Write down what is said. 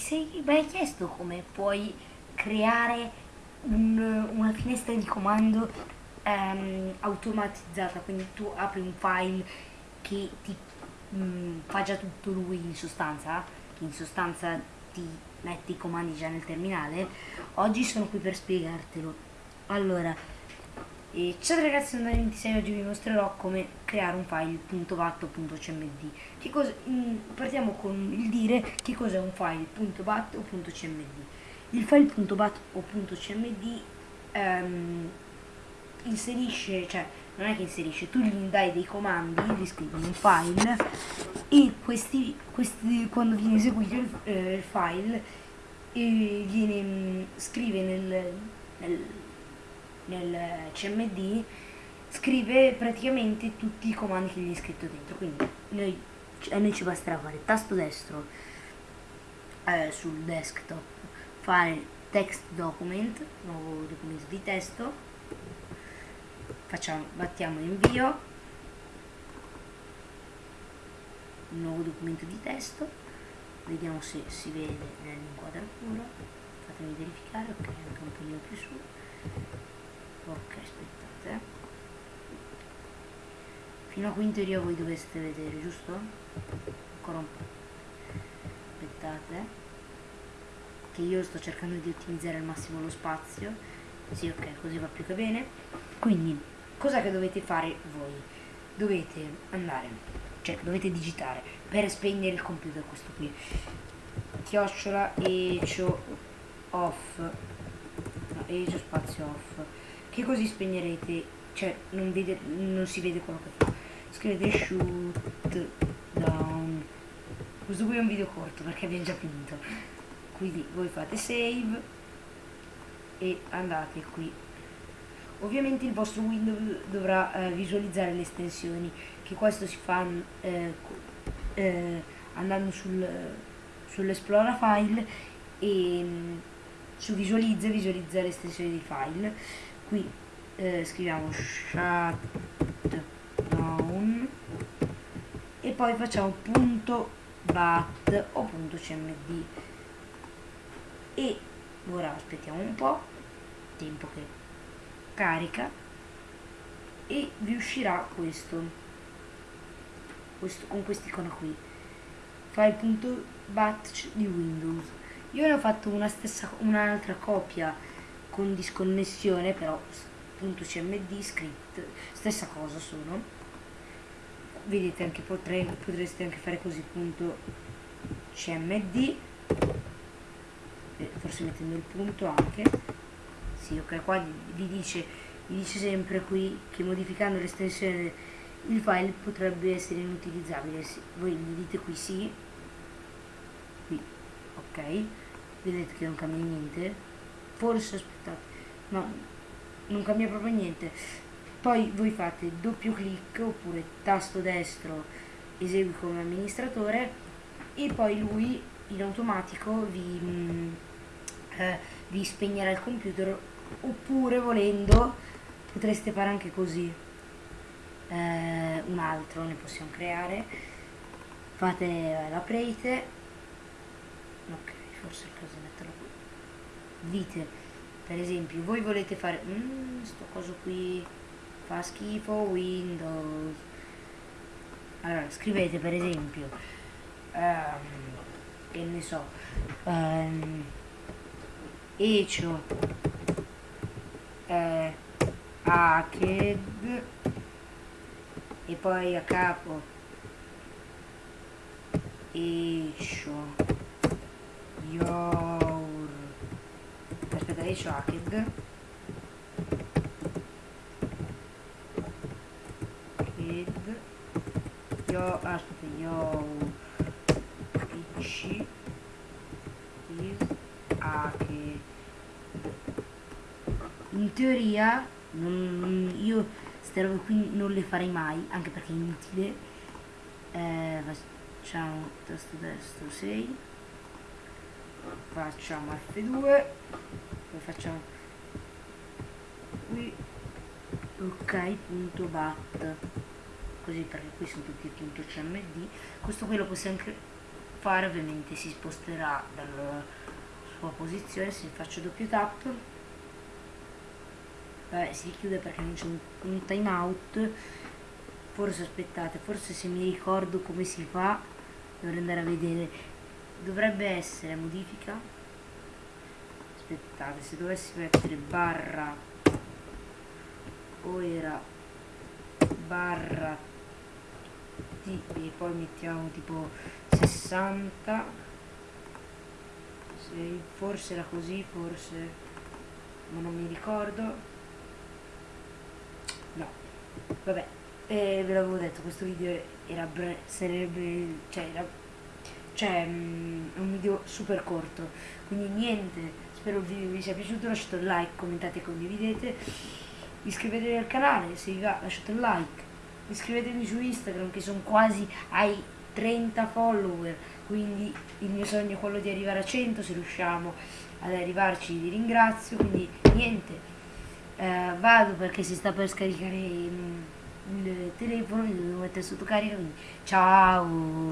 sei mai chiesto come puoi creare un, una finestra di comando ehm, automatizzata, quindi tu apri un file che ti mm, fa già tutto lui in sostanza, in sostanza ti mette i comandi già nel terminale, oggi sono qui per spiegartelo. Allora, e ciao ragazzi, sono Dani26 oggi vi mostrerò come creare un file .bat.cmd. In, partiamo con il dire che cos'è un file .bat o .cmd. Il file .bat o .cmd ehm, inserisce, cioè non è che inserisce, tu gli dai dei comandi, gli scrivi un file e questi, questi quando viene eseguito il, eh, il file eh, viene, mh, scrive nel, nel nel CMD scrive praticamente tutti i comandi che gli hai scritto dentro. Quindi noi, a noi ci basterà fare tasto destro eh, sul desktop fare text document nuovo documento di testo facciamo battiamo invio nuovo documento di testo vediamo se si vede nell'inquadratura fatemi verificare ok anche un pochino più su ok aspettate. Fino a qui in teoria voi dovreste vedere giusto? ancora un po' aspettate. Che io sto cercando di ottimizzare al massimo lo spazio. Sì ok così va più che bene. Quindi cosa che dovete fare voi? Dovete andare cioè dovete digitare per spegnere il computer questo qui. Chiocciola ecio off. No, ecio spazio off che così spegnerete? Cioè non, vede, non si vede quello che fa. Scrivete shoot down. Questo qui è un video corto perché abbiamo già finito. Quindi voi fate save e andate qui. Ovviamente il vostro Windows dovrà eh, visualizzare le estensioni che questo si fa eh, eh, andando sul, sull'esplora file e mm, su visualizza visualizza estensioni di file qui eh, scriviamo shutdown e poi facciamo punto bat o punto cmd. E ora aspettiamo un po' tempo che carica e vi uscirà questo, questo con quest'icona qui. File.bat di windows. Io ne ho fatto un'altra copia con disconnessione però punto cmd script stessa cosa sono. Vedete anche potrei, potreste anche fare così punto cmd forse mettendo il punto anche. Sì ok qua vi dice, vi dice sempre qui che modificando l'estensione il file potrebbe essere inutilizzabile. Voi gli dite qui sì. Qui ok. Vedete che non cambia niente forse aspettate no non cambia proprio niente. Poi voi fate doppio clic oppure tasto destro esegui come amministratore e poi lui in automatico vi, mm, eh, vi spegnerà il computer oppure volendo potreste fare anche così. Eh, un altro ne possiamo creare. Fate eh, l'aprete ok forse è il caso di metterlo qui dite per esempio voi volete fare mm, sto coso qui fa schifo windows. Allora scrivete per esempio um, che ne so um, ecio eh, hacked e poi a capo ecio your che hacked kid io aspetta io pc is hacked in teoria non, io queste robe qui non le farei mai anche perché è inutile. Eh, facciamo tasto destro 6 facciamo F2 poi facciamo. Qui ok punto bat. Così perché qui sono tutti punto cmd questo qui lo possiamo anche fare ovviamente si sposterà dalla sua posizione. Se faccio doppio tap Vabbè, si chiude perché non c'è un, un timeout forse aspettate forse se mi ricordo come si fa dovrei andare a vedere. Dovrebbe essere modifica aspettate se dovessi mettere barra o era barra t e poi mettiamo tipo 60 se forse era così forse ma non mi ricordo. No vabbè eh, ve l'avevo detto questo video era sarebbe cioè era cioè è un video super corto. Quindi niente spero video vi sia piaciuto lasciate un like commentate e condividete. Iscrivetevi al canale se vi va lasciate un like. Iscrivetevi su instagram che sono quasi ai 30 follower. Quindi il mio sogno è quello di arrivare a 100 se riusciamo ad arrivarci vi ringrazio. Quindi niente eh, vado perché si sta per scaricare il, il telefono, mi devo mettere sotto carica, quindi ciao!